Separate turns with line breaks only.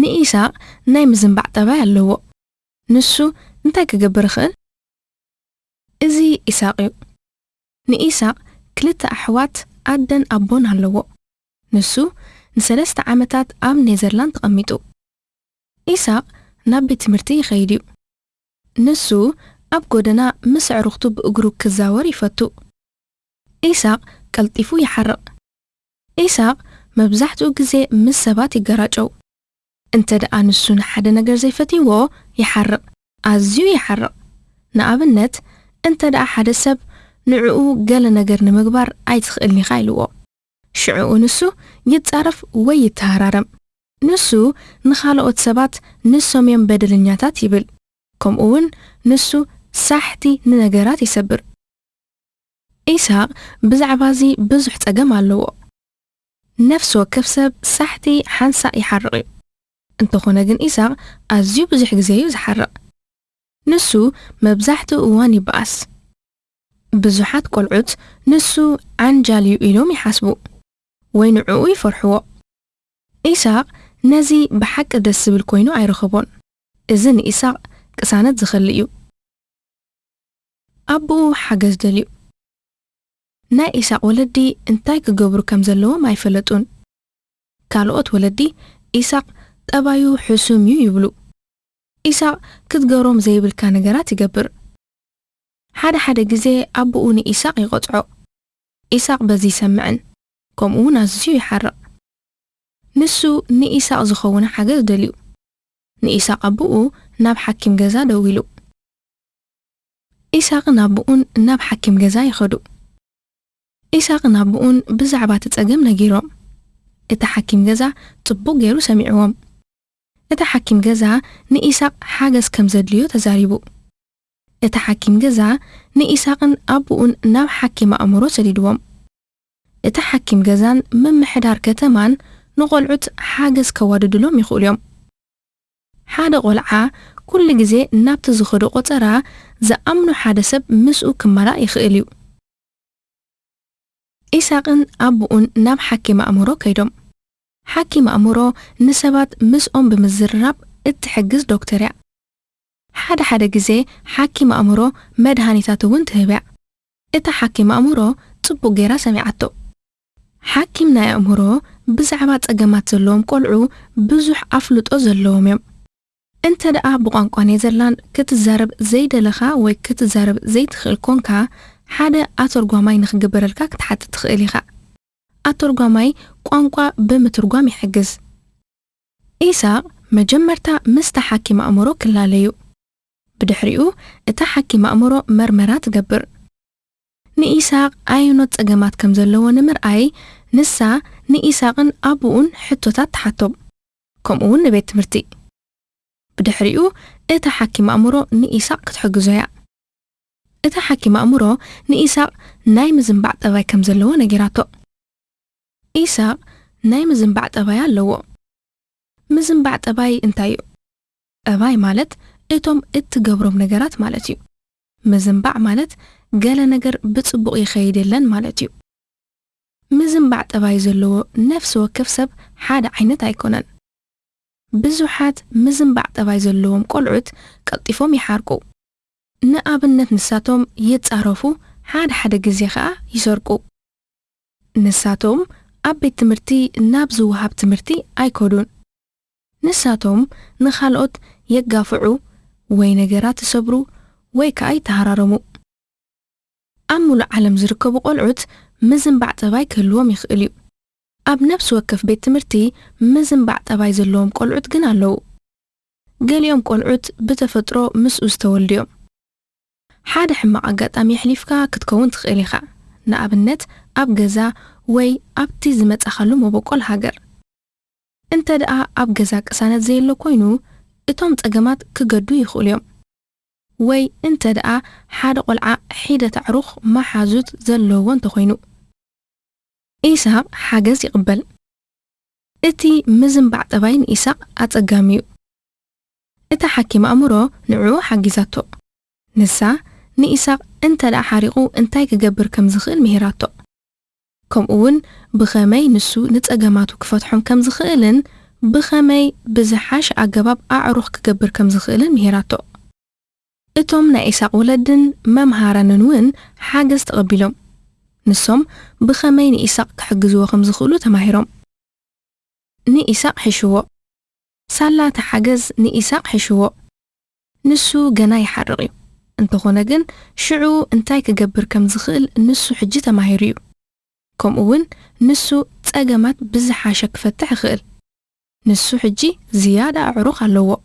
ንኢሳቅ ናይ ምዝንባዕ ጠባይ ኣለዎ። ንሱ እንታይ ክገብር ይኽእል? እዚ ኢሳቅ እዩ። ንኢሳቅ ክልተ ኣሕዋት ኣደን ኣቦን ኣለዎ። ንሱ ንሰለስተ ዓመታት ኣብ ኔዘርላንድ ተቐሚጡ። ኢሳቅ ናብ ቤት ትምህርቲ ይኸይድ እዩ። ንሱ ኣብ ጎደና ምስ ኣዕሩኽቱ ብእግሩ ክዛወር ይፈቱ። ኢሳቅ ቀልጢፉ ይሓርቕ። ኢሳቅ መብዛሕትኡ ግዜ ምስ ሰባት ይገራጨው انت دقانسون حدا نجر زيفتي و يحرق ازيو يحرق نقابلنت انت دقا حدا سب نعوو قال نجر نمقبار ايت خيلني خايلو شعوو نسو يتعرف ويتهرارم نسو نخالو اتسابات نسو ميان بدل نياتات يبل كم اون نسو ساحتي ننجرات يسبر إيساق بزعبازي بزحت أقام نفسو كفسب ساحتي حنسا يحرقي انتخونا جن إيسا أزيو بزيح زيو زحر نسو مبزحتو واني باس بزوحات كل عد نسو عن جاليو إلو حسبو وين عوي فرحو إيسا نزي بحق دس بالكوينو عي رخبون إزن إيسا كسانت زخليو أبو حقز دليو نا إيسا ولدي انتايك قبرو كمزلو ما يفلتون كالوات ولدي إيساق أبايو حسوم يو يبلو إسا كدقاروم زي بالكان قرات يقبر حدا حدا قزي أبوني إساق يغطعو إساق بزي سمعن كوم أونا زيو يحرق نسو ني إساق زخونا حاجة دليو ني إساق أبوو ناب حاكم قزا دويلو إساق نابوون ناب حاكم قزا يخدو إساق نابوون بزعبات تتأقم نجيروم إتا حاكم قزا تبو غيرو سمعوهم እቲ ሓኪም ገዛ ንኢሳቅ ሓገዝ ከም ዘድልዮ ተዛሪቡ እቲ ሓኪም ገዛ ንኢሳቅን ኣቦኡን ናብ ሓኪም ኣእምሮ ሰዲድዎም እቲ ሓኪም ገዛን ምምሕዳር ከተማን ንቆልዑት ሓገዝ ከዋድድሎም ይኽእሉ እዮም ሓደ ቆልዓ ኩሉ ግዜ ናብቲ ዝኸዶ ቆፀራ ዝኣምኑ ሓደ ሰብ ምስኡ ክመላእ ይኽእል እዩ ኢሳቅን ኣቦኡን ናብ ሓኪም ኣእምሮ ከይዶም ሓኪ ኣእምሮ ንሰባት ምስኦም ብምዝርራብ እትሕግዝ ዶክተር እያ ሓደ ሓደ ግዜ ሓኪም ኣእምሮ መድሃኒታት እውን ትህብያ እታ ሓኪም ኣእምሮ ጽቡቕ ጌራ ሰሚዓቶ ሓኪም ናይ ኣእምሮ ብዛዕባ ጸገማት ዘለዎም ቈልዑ ብዙሕ ኣፍልጦ ዘለዎም እዮም እንተ ደኣ ብቋንቋ ኔዘርላንድ ክትዛረብ ዘይደለኻ ወይ ክትዛረብ ዘይትኽእል ኮንካ ሓደ ኣተርጓማይ ንኽግበረልካ ክትሓትት ትኽእል ኢኻ ኣተርጓማይ ቋንቋ ብምትርጓም ይሕግዝ። ኢሳቅ መጀመርታ ምስታ ሓኪም ኣእምሮ ክላለዩ። ብድሕሪኡ እታ ሓኪም ኣእምሮ መርመራ ትገብር። ንኢሳቅ ኣይኖት ፀገማት ከም ዘለዎ ንምርኣይ ንሳ ንኢሳቅን ኣቦኡን ሕቶታት ተሓቶም ከምኡ እውን ንቤት ትምህርቲ። ብድሕሪኡ እታ ሓኪም ኣእምሮ ንኢሳቅ ክትሕግዞ እያ። እታ ሓኪም ኣእምሮ ንኢሳቅ ናይ ምዝንባዕ ጠባይ ከም ዘለዎ ነጊራቶ ኢሳቅ ናይ ምዝንባዕ ጠባይ ኣለዎ ምዝንባዕ ጠባይ እንታይ እዩ ጠባይ ማለት እቶም እትገብሮም ነገራት ማለት እዩ ምዝንባዕ ማለት ገለ ነገር ብፅቡቕ ይኸይድ ማለት እዩ ምዝንባዕ ጠባይ ዘለዎ ነፍሲ ወከፍ ሰብ ሓደ ዓይነት ኣይኮነን ብዙሓት ምዝንባዕ ጠባይ ዘለዎም ቆልዑት ቀልጢፎም ይሓርቁ ንኣብነት ንሳቶም ይጻረፉ ሓደ ሓደ ግዜ ከዓ ይሰርቁ ንሳቶም ዓበይት ትምህርቲ ናብ ዝውሃብ ትምህርቲ ኣይከዱን ንሳቶም ንኻልኦት የጋፍዑ ወይ ነገራት ይሰብሩ ወይ ከዓ ይተሃራረሙ ኣብ ሙሉእ ዓለም ዝርከቡ ቆልዑት ምዝንባዕ ጠባይ ክህልዎም ይኽእል እዩ ኣብ ነፍሲ ወከፍ ቤት ትምህርቲ ምዝንባዕ ጠባይ ዘለዎም ቆልዑት ግን ኣለዉ ገሊኦም ቆልዑት ብተፈጥሮ ምስኡ ዝተወልድዮም ሓደ ሕማቕ ኣጋጣሚ ኣሕሊፍካ ክትከውን ትኽእል ኢኻ ንኣብነት ኣብ ገዛ ወይ ኣብቲ ዝመጸኻሉ መበቆል ሃገር እንተ ደኣ ኣብ ገዛ ቅሳነት ዘየሎ ኮይኑ እቶም ጸገማት ክገዱ ይኽእሉ እዮም ወይ እንተ ደኣ ሓደ ቆልዓ ሒደት ኣዕሩኽ ማሓዙት ዘለዎ እንተኮይኑ ኢሳቅ ሓገዝ ይቕበል እቲ ምዝንባዕ ጠባይ ንኢሳቅ ኣጸጋሚ እዩ እታ ሓኪም ኣእምሮ ንዕኡ ሓጊዛቶ ንሳ نيساق انت لا حارقو انتاي كقبر كم زخيل مهيراتو. كم اون بخامي نسو نتأقاماتو كفتحهم كم زخيلن بخامي بزحاش اقباب أعروخ كقبر كم زخيلن مهيراتو. إتوم نيساق ولدن ممهارا ننوين حاجز تقبلهم نسوم بخامي نيساق كحقزوه كم زخيلو تماهيروم. نيساق حشوو. سالة حاجز نيساق حشوو. نسو قناي حرغيو انتخونا جن شعو انتاي كقبر كم زخيل نسو حجيتا ماهيريو كوم اوين نسو تاقامات بزحاشك فتح خيل نسو حجي زيادة عروق اللوو